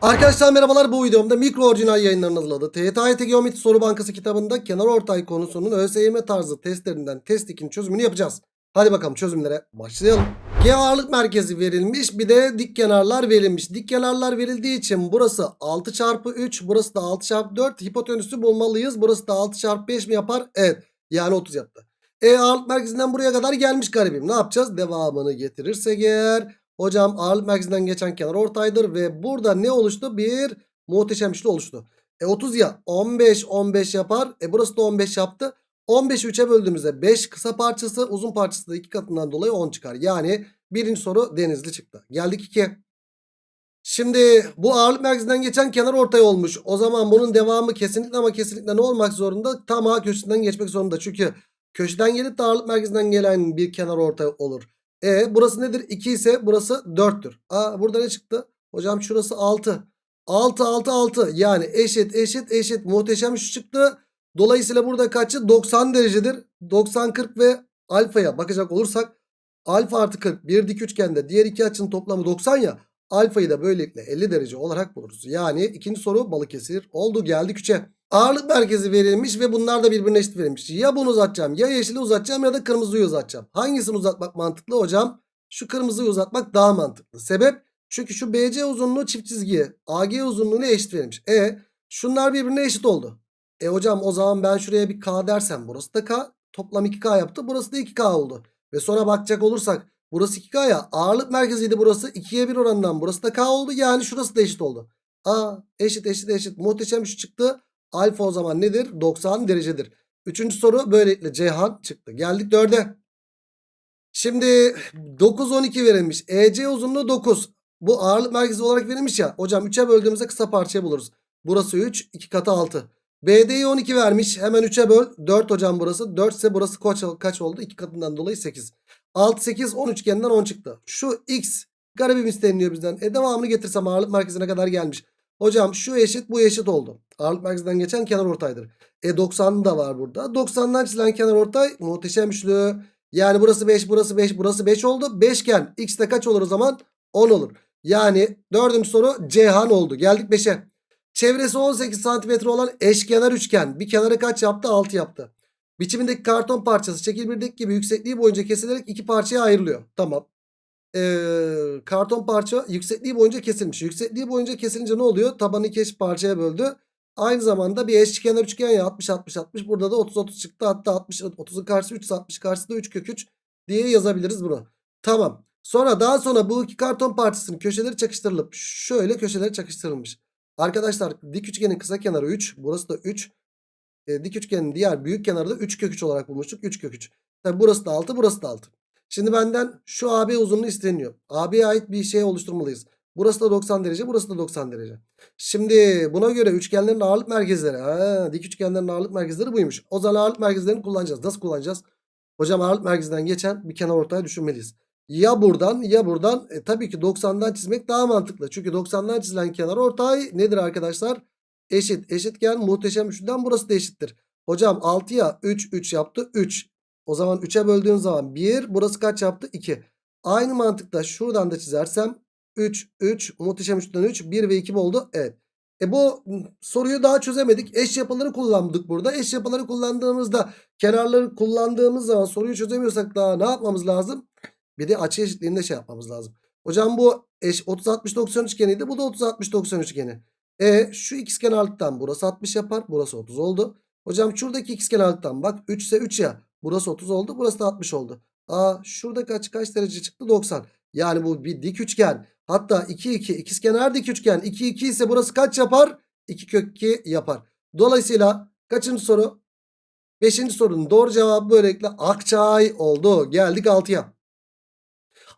Arkadaşlar merhabalar bu videomda mikro orijinal yayınlarının hazırladığı TYT Geometri Soru Bankası kitabında kenar ortay konusunun ÖSYM tarzı testlerinden test 2'nin çözümünü yapacağız. Hadi bakalım çözümlere başlayalım. G ağırlık merkezi verilmiş bir de dik kenarlar verilmiş. Dik kenarlar verildiği için burası 6 çarpı 3 burası da 6 çarpı 4 hipotenüsü bulmalıyız. Burası da 6 çarpı 5 mi yapar? Evet yani 30 yaptı. E ağırlık merkezinden buraya kadar gelmiş garibim. Ne yapacağız? Devamını getirirsek eğer Hocam ağırlık merkezinden geçen kenar ortaydır ve burada ne oluştu? Bir muhteşem üçlü oluştu. E 30 ya 15 15 yapar. E burası da 15 yaptı. 15'i 3'e böldüğümüzde 5 kısa parçası uzun parçası da 2 katından dolayı 10 çıkar. Yani birinci soru denizli çıktı. Geldik 2'ye. Şimdi bu ağırlık merkezinden geçen kenar ortay olmuş. O zaman bunun devamı kesinlikle ama kesinlikle ne olmak zorunda? Tam A köşesinden geçmek zorunda. Çünkü köşeden gelip de ağırlık merkezinden gelen bir kenar ortay olur. E burası nedir? 2 ise burası 4'tür. Aa burada ne çıktı? Hocam şurası 6. 6 6 6 yani eşit eşit eşit muhteşem şu çıktı. Dolayısıyla burada kaçı? 90 derecedir. 90 40 ve alfaya bakacak olursak alfa artı 40 bir dik üçgende diğer iki açının toplamı 90 ya. Alfayı da böylelikle 50 derece olarak buluruz. Yani ikinci soru Balıkesir oldu geldik 3'e. Ağırlık merkezi verilmiş ve bunlar da birbirine eşit verilmiş. Ya bunu uzatacağım ya yeşili uzatacağım ya da kırmızıyı uzatacağım. Hangisini uzatmak mantıklı hocam? Şu kırmızıyı uzatmak daha mantıklı. Sebep? Çünkü şu BC uzunluğu çift çizgiye AG uzunluğuna eşit verilmiş. E şunlar birbirine eşit oldu. E hocam o zaman ben şuraya bir K dersem burası da K. Toplam 2K yaptı. Burası da 2K oldu. Ve sonra bakacak olursak burası 2K ya ağırlık merkeziydi burası. 2'ye 1 oranından burası da K oldu. Yani şurası da eşit oldu. Aa eşit eşit eşit muhteşem şu çıktı. Alfa o zaman nedir? 90 derecedir. Üçüncü soru böylelikle Ceyhan çıktı. Geldik 4'e. Şimdi 9 12 verilmiş. EC uzunluğu 9. Bu ağırlık merkezi olarak verilmiş ya. Hocam 3'e böldüğümüzde kısa parçaya buluruz. Burası 3, 2 katı 6. BD'yi 12 vermiş. Hemen 3'e böl. 4 hocam burası. 4 ise burası kaç, kaç oldu? 2 katından dolayı 8. 6 8 10 üçgeninden 10 çıktı. Şu x garibim isteniliyor bizden. E devamını getirsem ağırlık merkezine kadar gelmiş. Hocam şu eşit bu eşit oldu. Ağırlık merkezinden geçen kenar ortaydır. E 90 da var burada. 90'dan çizilen kenar ortay muhteşem üçlü. Yani burası 5 burası 5 burası 5 oldu. Beşgen x de kaç olur o zaman? 10 olur. Yani dördüncü soru Ceyhan oldu. Geldik 5'e. Çevresi 18 santimetre olan eşkenar üçgen. Bir kenarı kaç yaptı? 6 yaptı. Biçimindeki karton parçası şekil birdeki gibi yüksekliği boyunca kesilerek iki parçaya ayrılıyor. Tamam. Ee, karton parça yüksekliği boyunca kesilmiş. Yüksekliği boyunca kesilince ne oluyor? Tabanı iki parçaya böldü. Aynı zamanda bir eşkenar üçgen ya 60 60 60 burada da 30 30 çıktı. Hatta 60 30'un karşısı 3 60 karşısı da 3 kök 3 diye yazabiliriz bunu. Tamam. Sonra daha sonra bu iki karton parçasının köşeleri çakıştırılıp şöyle köşeleri çakıştırılmış. Arkadaşlar dik üçgenin kısa kenarı 3. Burası da 3. E, dik üçgenin diğer büyük kenarı da 3 kök 3 olarak bulmuştuk. 3 kök 3. Tabi burası da 6 burası da 6. Şimdi benden şu AB uzunluğu isteniyor. AB'ye ait bir şey oluşturmalıyız. Burası da 90 derece burası da 90 derece. Şimdi buna göre üçgenlerin ağırlık merkezleri. Ha, dik üçgenlerin ağırlık merkezleri buymuş. O zaman ağırlık merkezlerini kullanacağız. Nasıl kullanacağız? Hocam ağırlık merkezinden geçen bir kenar ortaya düşünmeliyiz. Ya buradan ya buradan. E, tabii ki 90'dan çizmek daha mantıklı. Çünkü 90'dan çizilen kenar ortay nedir arkadaşlar? Eşit. Eşitken muhteşem üçlüden burası da eşittir. Hocam 6'ya 3 3 yaptı. 3. O zaman 3'e böldüğün zaman 1. Burası kaç yaptı? 2. Aynı mantıkla şuradan da çizersem 3 3 muhteşem üçlüden 3 1 ve 2 mi oldu? Evet. E bu soruyu daha çözemedik. Eş yapıları kullandık burada. Eş yapıları kullandığımızda kenarları kullandığımız zaman soruyu çözemiyorsak daha ne yapmamız lazım? Bir de açı eşitliğinde şey yapmamız lazım. Hocam bu eş 30 60 90 üçgeniydi. Bu da 30 60 90 üçgeni. E şu ikizkenarlıktan burası 60 yapar. Burası 30 oldu. Hocam şuradaki ikizkenarlıktan bak 3 ise 3 ya. Burası 30 oldu. Burası da 60 oldu. Aa şurada kaç kaç derece çıktı? 90. Yani bu bir dik üçgen. Hatta 2 2 ikizkenar dik üçgen. 2 2 ise burası kaç yapar? 2 kök 2 yapar. Dolayısıyla kaçıncı soru? 5. sorunun doğru cevabı böylelikle Akçay oldu. Geldik 6'ya.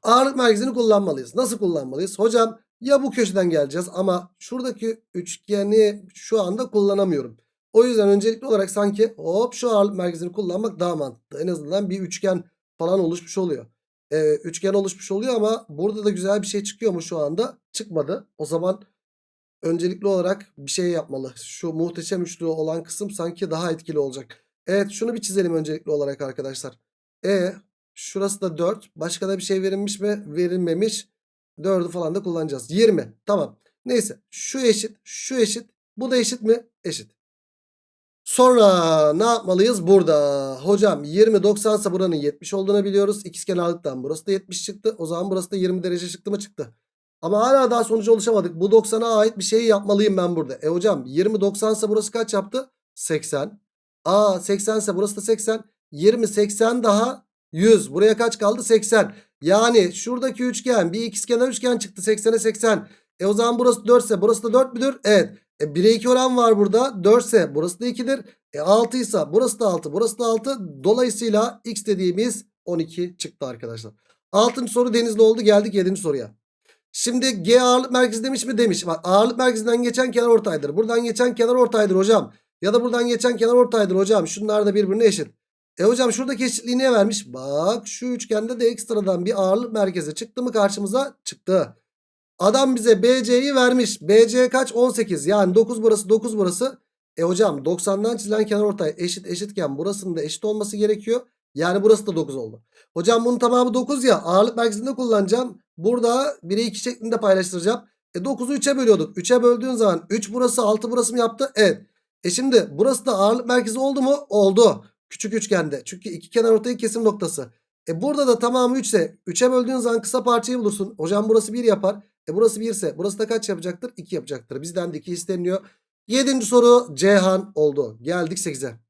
Ağırlık merkezini kullanmalıyız. Nasıl kullanmalıyız? Hocam ya bu köşeden geleceğiz ama şuradaki üçgeni şu anda kullanamıyorum. O yüzden öncelikli olarak sanki hop şu ağırlık merkezini kullanmak daha mantıklı. En azından bir üçgen falan oluşmuş oluyor. Ee, üçgen oluşmuş oluyor ama burada da güzel bir şey çıkıyor mu şu anda? Çıkmadı. O zaman öncelikli olarak bir şey yapmalı. Şu muhteşem üçlü olan kısım sanki daha etkili olacak. Evet şunu bir çizelim öncelikli olarak arkadaşlar. E şurası da 4. Başka da bir şey verilmiş mi? Verilmemiş. 4'ü falan da kullanacağız. 20. Tamam. Neyse şu eşit şu eşit bu da eşit mi? Eşit. Sonra ne yapmalıyız burada? Hocam 20 90 ise buranın 70 olduğunu biliyoruz. İkizkenarlıktan burası da 70 çıktı. O zaman burası da 20 derece çıktı mı çıktı. Ama hala daha sonuca ulaşamadık. Bu 90'a ait bir şey yapmalıyım ben burada. E hocam 20 90 ise burası kaç yaptı? 80. Aa 80 ise burası da 80. 20 80 daha 100. Buraya kaç kaldı? 80. Yani şuradaki üçgen bir ikizkenar üçgen çıktı 80'e 80. E o zaman burası 4 ise burası da 4 müdür? Evet. E 1'e 2 oran var burada. 4 ise burası da 2'dir. E 6 ise burası da 6 burası da 6. Dolayısıyla x dediğimiz 12 çıktı arkadaşlar. 6. soru denizli oldu geldik 7. soruya. Şimdi G ağırlık merkezi demiş mi? Demiş. Bak ağırlık merkezinden geçen kenar ortaydır. Buradan geçen kenar ortaydır hocam. Ya da buradan geçen kenar ortaydır hocam. Şunlar da birbirine eşit. E hocam şuradaki eşitliği niye vermiş? Bak şu üçgende de ekstradan bir ağırlık merkezi çıktı mı karşımıza? Çıktı. Adam bize BC'yi vermiş. BC kaç? 18. Yani 9 burası 9 burası. E hocam 90'dan çizilen kenar ortay eşit eşitken burasının da eşit olması gerekiyor. Yani burası da 9 oldu. Hocam bunun tamamı 9 ya. Ağırlık merkezinde kullanacağım. Burada 1'e 2 şeklinde paylaştıracağım. E 9'u 3'e bölüyorduk. 3'e böldüğün zaman 3 burası 6 burası mı yaptı? Evet. E şimdi burası da ağırlık merkezi oldu mu? Oldu. Küçük üçgende. Çünkü iki kenar ortayı kesim noktası. E burada da tamamı 3 ise 3'e böldüğün zaman kısa parçayı bulursun. Hocam burası 1 yapar. E burası 1 ise burası da kaç yapacaktır? 2 yapacaktır. Bizden de 2 isteniyor. 7. soru Cihan oldu. Geldik 8'e.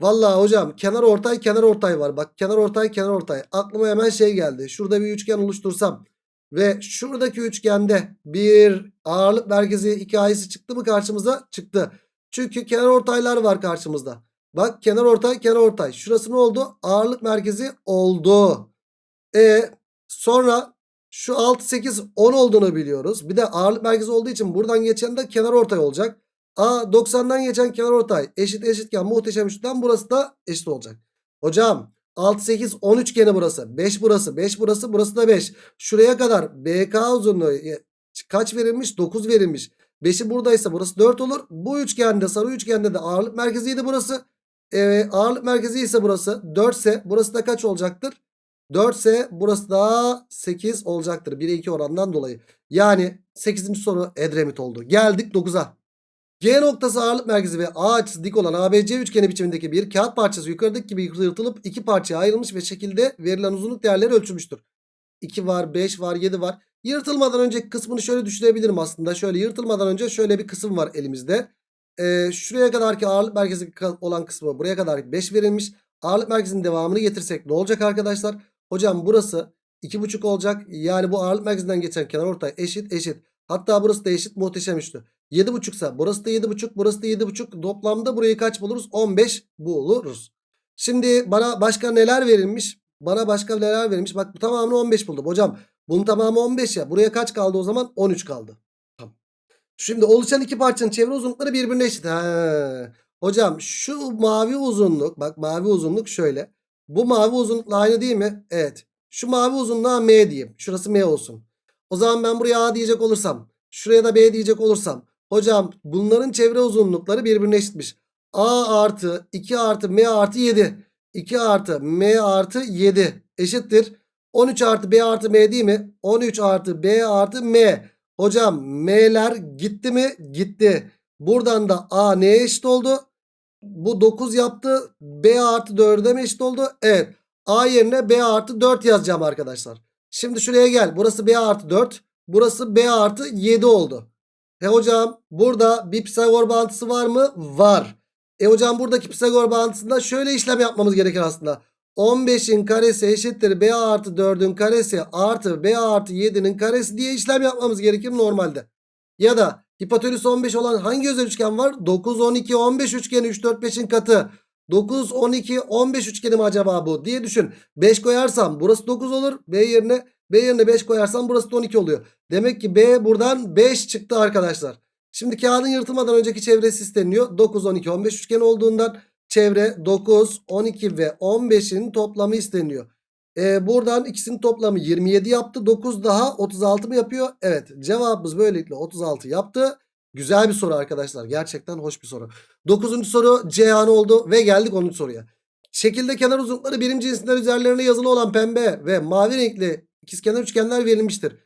Vallahi hocam kenar ortay kenar ortay var. Bak kenar ortay kenar ortay. Aklıma hemen şey geldi. Şurada bir üçgen oluştursam ve şuradaki üçgende bir ağırlık merkezi hikayesi çıktı mı karşımıza? Çıktı. Çünkü kenar ortaylar var karşımızda. Bak kenar ortay kenar ortay. Şurası ne oldu? Ağırlık merkezi oldu. E sonra şu 6 8 10 olduğunu biliyoruz. Bir de ağırlık merkezi olduğu için buradan geçen de kenar ortay olacak. A 90'dan geçen kenar ortay eşit eşitken muhteşem üçten burası da eşit olacak. Hocam 6 8 10 üçgeni burası. 5 burası, 5 burası, burası da 5. Şuraya kadar BK uzunluğu kaç verilmiş? 9 verilmiş. 5'i buradaysa burası 4 olur. Bu üçgende sarı üçgende de ağırlık merkeziydi burası. Ee, ağırlık merkezi ise burası 4 ise burası da kaç olacaktır? 4 ise burası da 8 olacaktır. 1'e 2 orandan dolayı. Yani 8. soru Edremit oldu. Geldik 9'a. G noktası ağırlık merkezi ve A açısı dik olan ABC üçgeni biçimindeki bir kağıt parçası yukarıdaki gibi yırtılıp iki parçaya ayrılmış ve şekilde verilen uzunluk değerleri ölçülmüştür. 2 var, 5 var, 7 var. Yırtılmadan önceki kısmını şöyle düşünebilirim aslında. Şöyle yırtılmadan önce şöyle bir kısım var elimizde. Ee, şuraya kadar ki ağırlık merkezi olan kısmı buraya kadar 5 verilmiş. Ağırlık merkezinin devamını getirsek ne olacak arkadaşlar? Hocam burası 2,5 olacak. Yani bu ağırlık merkezinden geçen kenar ortay eşit eşit. Hatta burası da eşit muhteşem üçlü. 7,5 ise burası da 7,5 burası da 7,5 toplamda burayı kaç buluruz? 15 buluruz. Şimdi bana başka neler verilmiş? Bana başka neler verilmiş? Bak bu tamamını 15 buldum. Hocam bunun tamamı 15 ya. Buraya kaç kaldı o zaman? 13 kaldı. Tamam. Şimdi oluşan iki parçanın çevre uzunlukları birbirine eşit. Ha. Hocam şu mavi uzunluk bak mavi uzunluk şöyle. Bu mavi uzunlukla aynı değil mi? Evet. Şu mavi uzunluğa M diyeyim. Şurası M olsun. O zaman ben buraya A diyecek olursam. Şuraya da B diyecek olursam. Hocam bunların çevre uzunlukları birbirine eşitmiş. A artı 2 artı M artı 7. 2 artı M artı 7 eşittir. 13 artı B artı M değil mi? 13 artı B artı M. Hocam M'ler gitti mi? Gitti. Buradan da A neye eşit oldu? Bu 9 yaptı. B artı 4'e mi eşit oldu? Evet. A yerine B artı 4 yazacağım arkadaşlar. Şimdi şuraya gel. Burası B artı 4. Burası B artı 7 oldu. E hocam burada bir Pisagor bağıntısı var mı? Var. E hocam buradaki Pisagor bağıntısında şöyle işlem yapmamız gerekir aslında. 15'in karesi eşittir B artı 4'ün karesi artı B artı 7'nin karesi diye işlem yapmamız gerekir normalde. Ya da hipotenüs 15 olan hangi özel üçgen var? 9, 12, 15 üçgeni 3, 4, 5'in katı. 9, 12, 15 üçgeni mi acaba bu diye düşün. 5 koyarsam burası 9 olur. B yerine B yerine 5 koyarsam burası da 12 oluyor. Demek ki B buradan 5 çıktı arkadaşlar. Şimdi kağıdın yırtılmadan önceki çevresi isteniyor. 9, 12, 15 üçgen olduğundan çevre 9, 12 ve 15'in toplamı isteniyor. Ee, buradan ikisinin toplamı 27 yaptı. 9 daha 36 mı yapıyor? Evet cevabımız böylelikle 36 yaptı. Güzel bir soru arkadaşlar. Gerçekten hoş bir soru. 9. soru Cihan oldu ve geldik 10. soruya. Şekilde kenar uzunlukları birim cinsinden üzerlerine yazılı olan pembe ve mavi renkli ikizkenar üçgenler verilmiştir.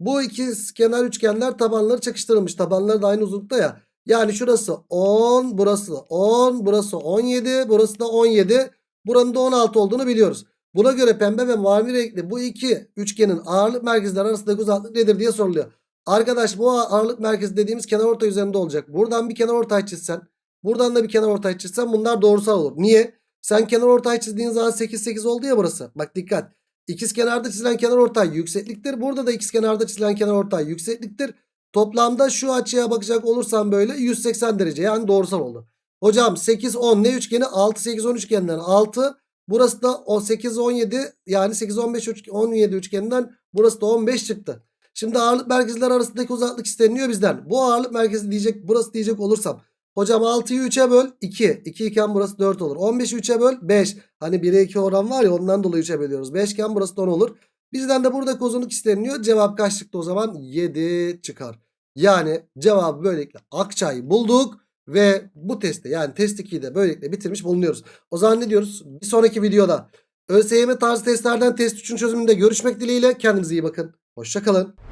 Bu iki kenar üçgenler tabanları çakıştırılmış. Tabanları da aynı uzunlukta ya. Yani şurası 10, burası 10, burası 17, burası da 17. Buranın da 16 olduğunu biliyoruz. Buna göre pembe ve mavi renkli bu iki üçgenin ağırlık merkezleri arasındaki uzaklık nedir diye soruluyor. Arkadaş bu ağırlık merkezi dediğimiz kenar ortay üzerinde olacak. Buradan bir kenar ortay çizsen, buradan da bir kenar ortay çizsen bunlar doğrusal olur. Niye? Sen kenar ortay çizdiğin zaman 8 8 oldu ya burası. Bak dikkat. İkiz kenarda çizilen kenar ortay yüksekliktir. Burada da ikiz kenarda çizilen kenar ortay yüksekliktir. Toplamda şu açıya bakacak olursam böyle 180 derece yani doğrusal oldu. Hocam 8 10 ne üçgeni? 6 8 10 üçgeninden 6. Burası da o 8 17 yani 8 15 17 üçgeninden burası da 15 çıktı. Şimdi ağırlık merkezler arasındaki uzaklık isteniyor bizden. Bu ağırlık merkezi diyecek burası diyecek olursam. Hocam 6'yı 3'e böl 2. 2 iken burası 4 olur. 15'i 3'e böl 5. Hani 1'e 2 oran var ya ondan dolayı 3'e bölüyoruz. 5 iken burası da 10 olur. Bizden de buradaki uzunluk isteniyor. Cevap kaç çıktı o zaman? 7 çıkar. Yani cevabı böylelikle Akçay'ı bulduk. Ve bu testi yani test 2'yi de böylelikle bitirmiş bulunuyoruz. O zaman ne diyoruz? Bir sonraki videoda ÖSYM tarzı testlerden test 3'ün çözümünde görüşmek dileğiyle. Kendinize iyi bakın. Hoşçakalın.